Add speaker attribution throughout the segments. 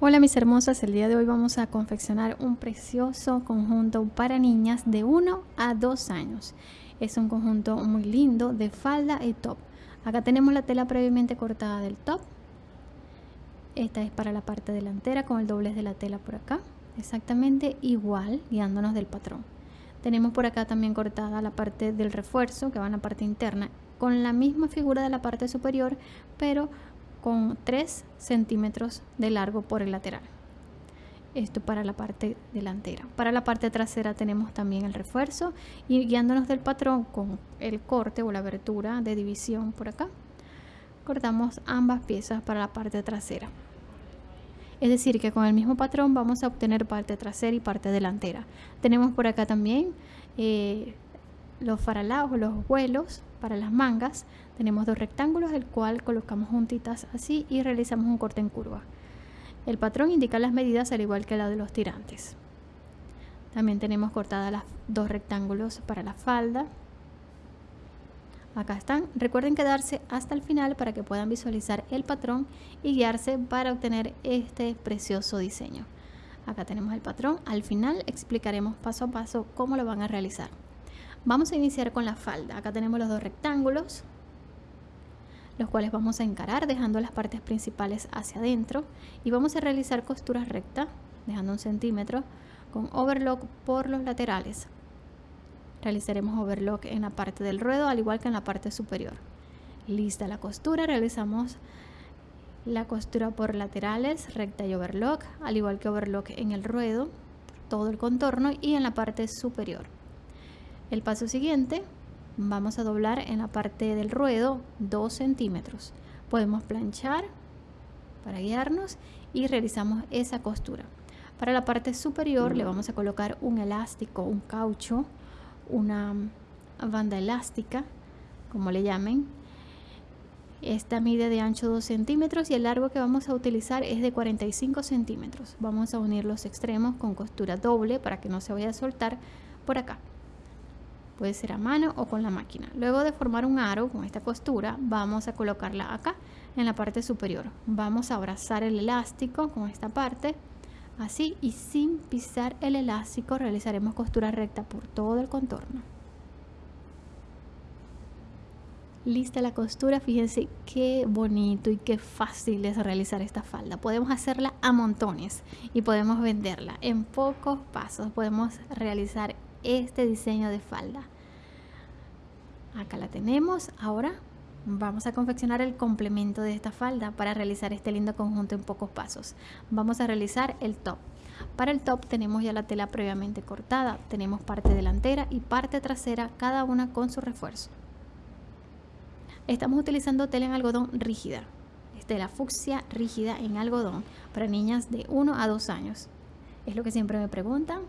Speaker 1: Hola mis hermosas, el día de hoy vamos a confeccionar un precioso conjunto para niñas de 1 a 2 años. Es un conjunto muy lindo de falda y top. Acá tenemos la tela previamente cortada del top. Esta es para la parte delantera con el doblez de la tela por acá. Exactamente igual, guiándonos del patrón. Tenemos por acá también cortada la parte del refuerzo que va en la parte interna con la misma figura de la parte superior, pero con 3 centímetros de largo por el lateral. Esto para la parte delantera. Para la parte trasera tenemos también el refuerzo y guiándonos del patrón con el corte o la abertura de división por acá, cortamos ambas piezas para la parte trasera. Es decir, que con el mismo patrón vamos a obtener parte trasera y parte delantera. Tenemos por acá también eh, los faralados o los vuelos para las mangas tenemos dos rectángulos el cual colocamos juntitas así y realizamos un corte en curva. El patrón indica las medidas al igual que la de los tirantes. También tenemos cortadas las dos rectángulos para la falda. Acá están. Recuerden quedarse hasta el final para que puedan visualizar el patrón y guiarse para obtener este precioso diseño. Acá tenemos el patrón. Al final explicaremos paso a paso cómo lo van a realizar. Vamos a iniciar con la falda. Acá tenemos los dos rectángulos, los cuales vamos a encarar dejando las partes principales hacia adentro y vamos a realizar costuras rectas, dejando un centímetro, con overlock por los laterales. Realizaremos overlock en la parte del ruedo, al igual que en la parte superior. Lista la costura, realizamos la costura por laterales, recta y overlock, al igual que overlock en el ruedo, todo el contorno y en la parte superior. El paso siguiente, vamos a doblar en la parte del ruedo 2 centímetros. Podemos planchar para guiarnos y realizamos esa costura. Para la parte superior le vamos a colocar un elástico, un caucho, una banda elástica, como le llamen. Esta mide de ancho 2 centímetros y el largo que vamos a utilizar es de 45 centímetros. Vamos a unir los extremos con costura doble para que no se vaya a soltar por acá puede ser a mano o con la máquina. Luego de formar un aro con esta costura, vamos a colocarla acá en la parte superior. Vamos a abrazar el elástico con esta parte, así y sin pisar el elástico realizaremos costura recta por todo el contorno. Lista la costura, fíjense qué bonito y qué fácil es realizar esta falda. Podemos hacerla a montones y podemos venderla en pocos pasos. Podemos realizar este diseño de falda. Acá la tenemos. Ahora vamos a confeccionar el complemento de esta falda para realizar este lindo conjunto en pocos pasos. Vamos a realizar el top. Para el top tenemos ya la tela previamente cortada tenemos parte delantera y parte trasera cada una con su refuerzo. Estamos utilizando tela en algodón rígida. Tela fucsia rígida en algodón para niñas de 1 a 2 años. Es lo que siempre me preguntan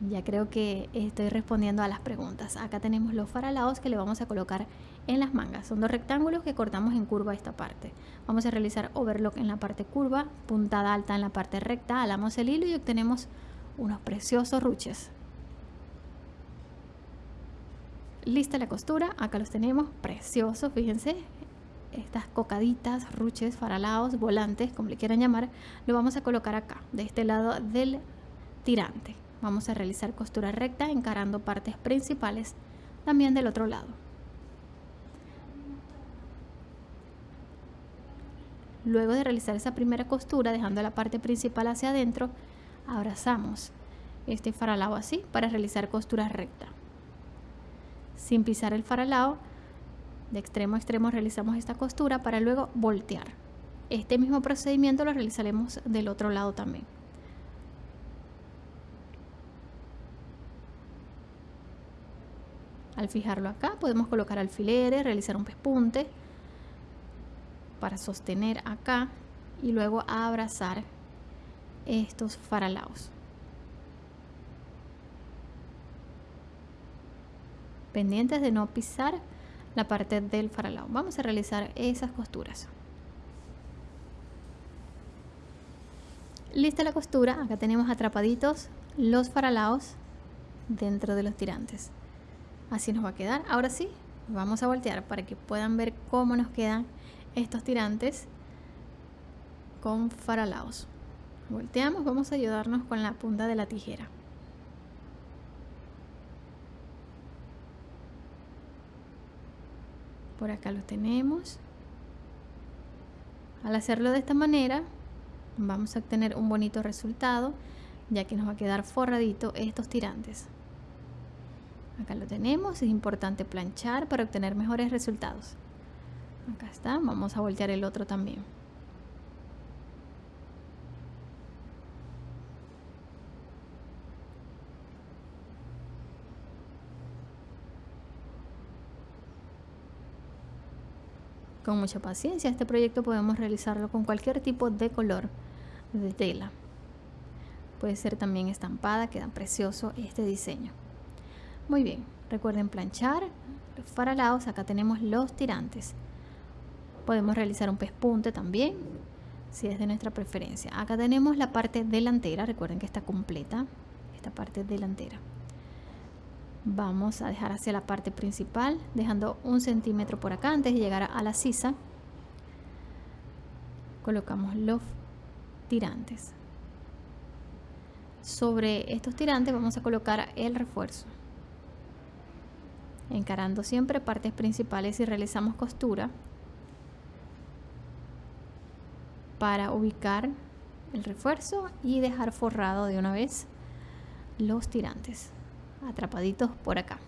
Speaker 1: ya creo que estoy respondiendo a las preguntas. Acá tenemos los faralados que le vamos a colocar en las mangas. Son dos rectángulos que cortamos en curva esta parte. Vamos a realizar overlock en la parte curva, puntada alta en la parte recta, alamos el hilo y obtenemos unos preciosos ruches. Lista la costura, acá los tenemos, preciosos, fíjense, estas cocaditas, ruches, faralados, volantes, como le quieran llamar, lo vamos a colocar acá, de este lado del tirante. Vamos a realizar costura recta encarando partes principales también del otro lado. Luego de realizar esa primera costura, dejando la parte principal hacia adentro, abrazamos este faralao así para realizar costura recta. Sin pisar el faralao, de extremo a extremo realizamos esta costura para luego voltear. Este mismo procedimiento lo realizaremos del otro lado también. Al fijarlo acá podemos colocar alfileres, realizar un pespunte para sostener acá y luego abrazar estos faralaos. Pendientes de no pisar la parte del faralao. Vamos a realizar esas costuras. Lista la costura, acá tenemos atrapaditos los faralaos dentro de los tirantes así nos va a quedar. Ahora sí vamos a voltear para que puedan ver cómo nos quedan estos tirantes con faralaos. Volteamos vamos a ayudarnos con la punta de la tijera. Por acá lo tenemos. Al hacerlo de esta manera vamos a obtener un bonito resultado ya que nos va a quedar forradito estos tirantes acá lo tenemos es importante planchar para obtener mejores resultados acá está vamos a voltear el otro también con mucha paciencia. Este proyecto podemos realizarlo con cualquier tipo de color de tela. Puede ser también estampada, queda precioso este diseño. Muy bien, recuerden planchar los faralados. Acá tenemos los tirantes. Podemos realizar un pespunte también, si es de nuestra preferencia. Acá tenemos la parte delantera, recuerden que está completa, esta parte delantera vamos a dejar hacia la parte principal dejando un centímetro por acá antes de llegar a la sisa colocamos los tirantes sobre estos tirantes vamos a colocar el refuerzo encarando siempre partes principales y realizamos costura para ubicar el refuerzo y dejar forrado de una vez los tirantes atrapaditos por acá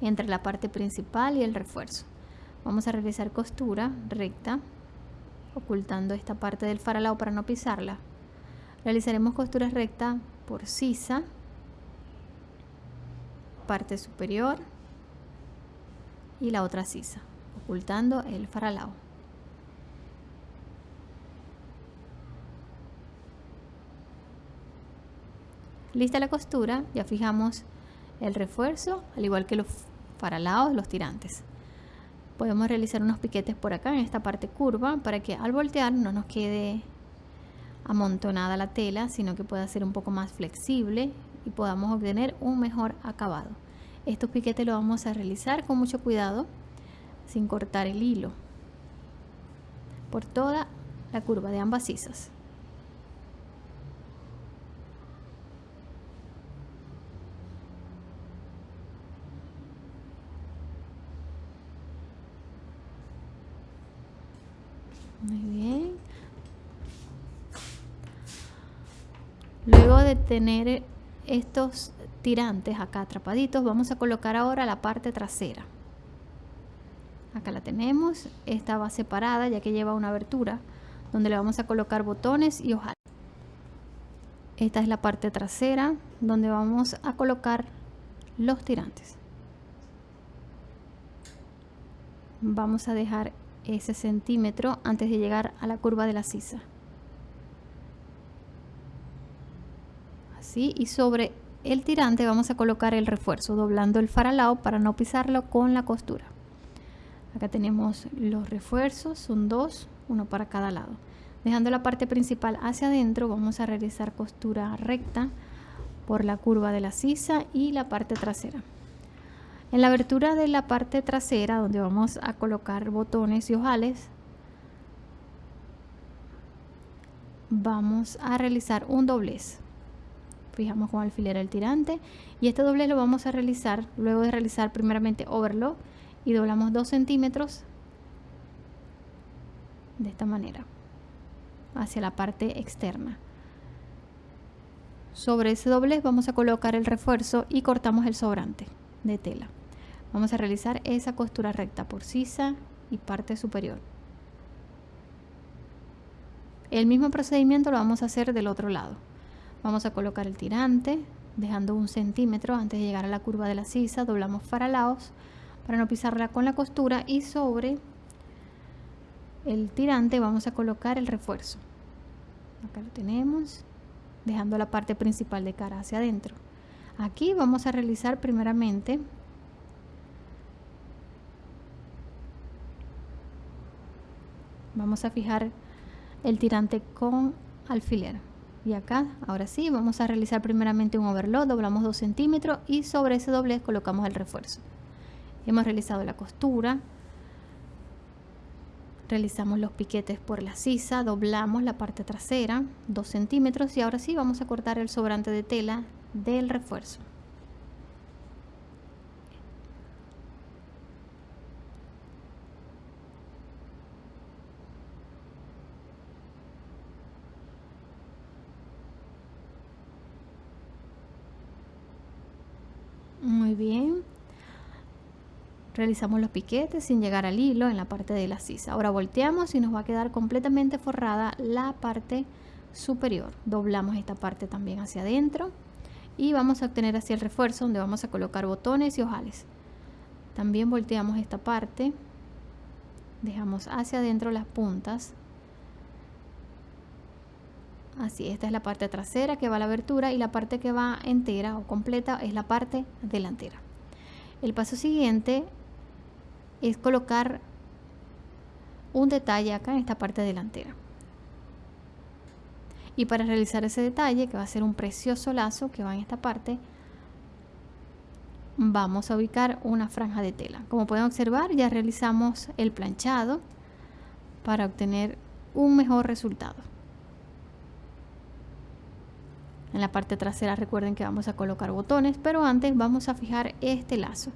Speaker 1: entre la parte principal y el refuerzo. Vamos a realizar costura recta ocultando esta parte del faralao para no pisarla. Realizaremos costura recta por sisa parte superior y la otra sisa ocultando el faralao lista la costura ya fijamos el refuerzo, al igual que los faralados, los tirantes. Podemos realizar unos piquetes por acá en esta parte curva para que al voltear no nos quede amontonada la tela, sino que pueda ser un poco más flexible y podamos obtener un mejor acabado. Estos piquetes los vamos a realizar con mucho cuidado, sin cortar el hilo, por toda la curva de ambas sisas. Muy bien. Luego de tener estos tirantes acá atrapaditos, vamos a colocar ahora la parte trasera. Acá la tenemos, esta va separada ya que lleva una abertura donde le vamos a colocar botones y hojas. Esta es la parte trasera donde vamos a colocar los tirantes. Vamos a dejar ese centímetro antes de llegar a la curva de la sisa. Así y sobre el tirante vamos a colocar el refuerzo doblando el faralao para no pisarlo con la costura. Acá tenemos los refuerzos, son dos, uno para cada lado. Dejando la parte principal hacia adentro vamos a realizar costura recta por la curva de la sisa y la parte trasera. En la abertura de la parte trasera, donde vamos a colocar botones y ojales, vamos a realizar un doblez. Fijamos con alfiler el tirante y este doblez lo vamos a realizar luego de realizar primeramente overlock y doblamos 2 centímetros de esta manera hacia la parte externa. Sobre ese doblez vamos a colocar el refuerzo y cortamos el sobrante de tela. Vamos a realizar esa costura recta por sisa y parte superior. El mismo procedimiento lo vamos a hacer del otro lado. Vamos a colocar el tirante, dejando un centímetro antes de llegar a la curva de la sisa, doblamos faralaos para no pisarla con la costura y sobre el tirante vamos a colocar el refuerzo. Acá lo tenemos, dejando la parte principal de cara hacia adentro. Aquí vamos a realizar primeramente vamos a fijar el tirante con alfiler y acá ahora sí vamos a realizar primeramente un overlock doblamos 2 centímetros y sobre ese doblez colocamos el refuerzo hemos realizado la costura realizamos los piquetes por la sisa, doblamos la parte trasera 2 centímetros y ahora sí vamos a cortar el sobrante de tela del refuerzo. Muy bien. Realizamos los piquetes sin llegar al hilo en la parte de la sisa. Ahora volteamos y nos va a quedar completamente forrada la parte superior. Doblamos esta parte también hacia adentro y vamos a obtener así el refuerzo donde vamos a colocar botones y ojales. También volteamos esta parte. Dejamos hacia adentro las puntas. Así, esta es la parte trasera que va a la abertura y la parte que va entera o completa es la parte delantera. El paso siguiente es colocar un detalle acá en esta parte delantera. Y para realizar ese detalle, que va a ser un precioso lazo que va en esta parte, vamos a ubicar una franja de tela. Como pueden observar, ya realizamos el planchado para obtener un mejor resultado. En la parte trasera recuerden que vamos a colocar botones, pero antes vamos a fijar este lazo.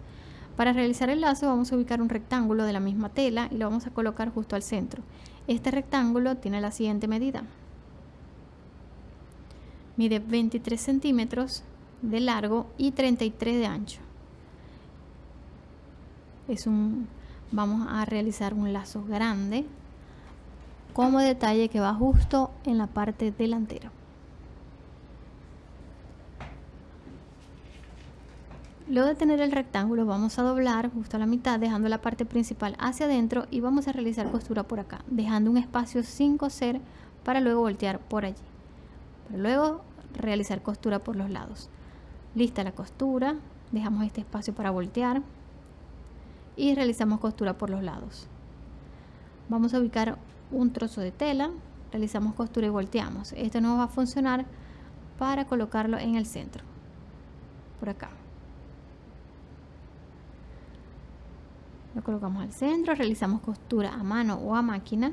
Speaker 1: Para realizar el lazo vamos a ubicar un rectángulo de la misma tela y lo vamos a colocar justo al centro. Este rectángulo tiene la siguiente medida. Mide 23 centímetros de largo y 33 de ancho. Es un, vamos a realizar un lazo grande como detalle que va justo en la parte delantera. Luego de tener el rectángulo vamos a doblar justo a la mitad dejando la parte principal hacia adentro y vamos a realizar costura por acá dejando un espacio sin coser para luego voltear por allí. Para luego realizar costura por los lados. Lista la costura, dejamos este espacio para voltear y realizamos costura por los lados. Vamos a ubicar un trozo de tela, realizamos costura y volteamos. Esto nos va a funcionar para colocarlo en el centro, por acá. Lo colocamos al centro, realizamos costura a mano o a máquina,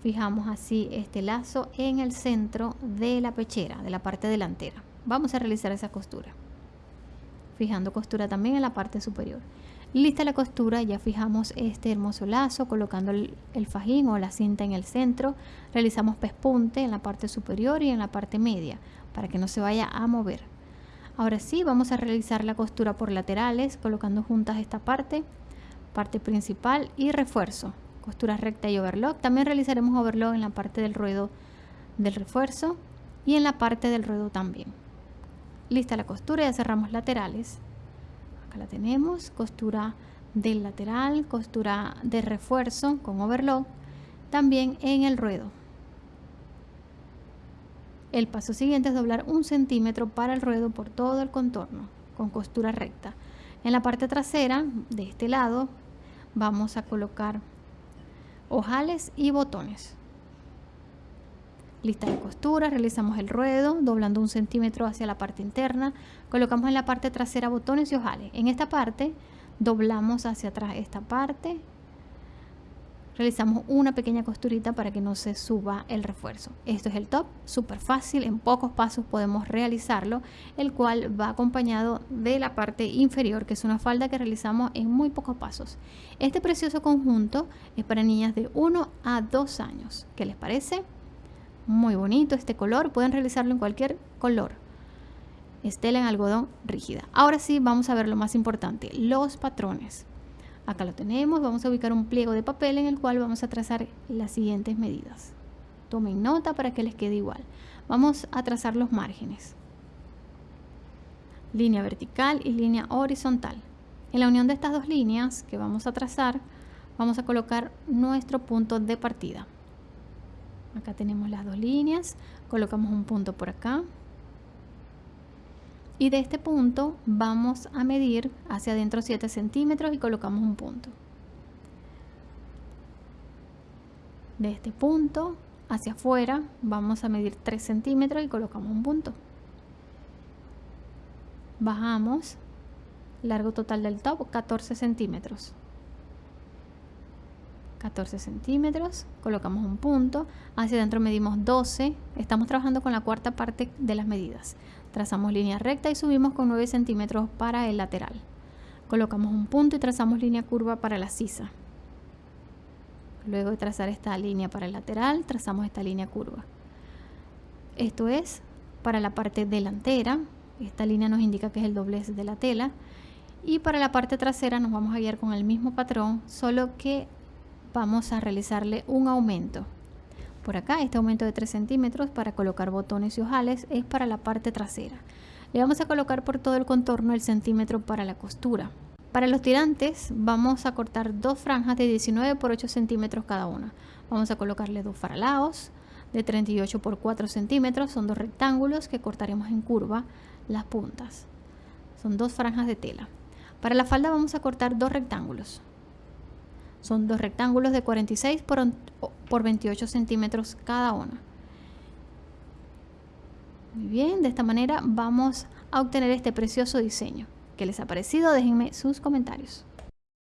Speaker 1: fijamos así este lazo en el centro de la pechera, de la parte delantera. Vamos a realizar esa costura, fijando costura también en la parte superior. Lista la costura, ya fijamos este hermoso lazo, colocando el, el fajín o la cinta en el centro. Realizamos pespunte en la parte superior y en la parte media, para que no se vaya a mover. Ahora sí, vamos a realizar la costura por laterales, colocando juntas esta parte parte principal y refuerzo, costura recta y overlock. También realizaremos overlock en la parte del ruedo del refuerzo y en la parte del ruedo también. Lista la costura, ya cerramos laterales. Acá la tenemos, costura del lateral, costura de refuerzo con overlock, también en el ruedo. El paso siguiente es doblar un centímetro para el ruedo por todo el contorno con costura recta. En la parte trasera de este lado vamos a colocar ojales y botones. Lista de costura, realizamos el ruedo doblando un centímetro hacia la parte interna, colocamos en la parte trasera botones y ojales. En esta parte doblamos hacia atrás esta parte realizamos una pequeña costurita para que no se suba el refuerzo. Esto es el top, súper fácil, en pocos pasos podemos realizarlo, el cual va acompañado de la parte inferior, que es una falda que realizamos en muy pocos pasos. Este precioso conjunto es para niñas de 1 a 2 años. ¿Qué les parece? Muy bonito este color, pueden realizarlo en cualquier color. Estela en algodón rígida. Ahora sí, vamos a ver lo más importante, los patrones. Acá lo tenemos, vamos a ubicar un pliego de papel en el cual vamos a trazar las siguientes medidas. Tomen nota para que les quede igual. Vamos a trazar los márgenes. Línea vertical y línea horizontal. En la unión de estas dos líneas que vamos a trazar, vamos a colocar nuestro punto de partida. Acá tenemos las dos líneas, colocamos un punto por acá, y de este punto vamos a medir hacia adentro 7 centímetros y colocamos un punto. De este punto hacia afuera vamos a medir 3 centímetros y colocamos un punto. Bajamos largo total del top 14 centímetros. 14 centímetros, colocamos un punto, hacia adentro medimos 12, estamos trabajando con la cuarta parte de las medidas. Trazamos línea recta y subimos con 9 centímetros para el lateral. Colocamos un punto y trazamos línea curva para la sisa. Luego de trazar esta línea para el lateral, trazamos esta línea curva. Esto es para la parte delantera. Esta línea nos indica que es el doblez de la tela. Y para la parte trasera nos vamos a guiar con el mismo patrón, solo que vamos a realizarle un aumento. Por acá, este aumento de 3 centímetros para colocar botones y ojales es para la parte trasera. Le vamos a colocar por todo el contorno el centímetro para la costura. Para los tirantes vamos a cortar dos franjas de 19 por 8 centímetros cada una. Vamos a colocarle dos faralaos de 38 por 4 centímetros. Son dos rectángulos que cortaremos en curva las puntas. Son dos franjas de tela. Para la falda vamos a cortar dos rectángulos. Son dos rectángulos de 46 por, por 28 centímetros cada uno. Muy bien, de esta manera vamos a obtener este precioso diseño. ¿Qué les ha parecido? Déjenme sus comentarios.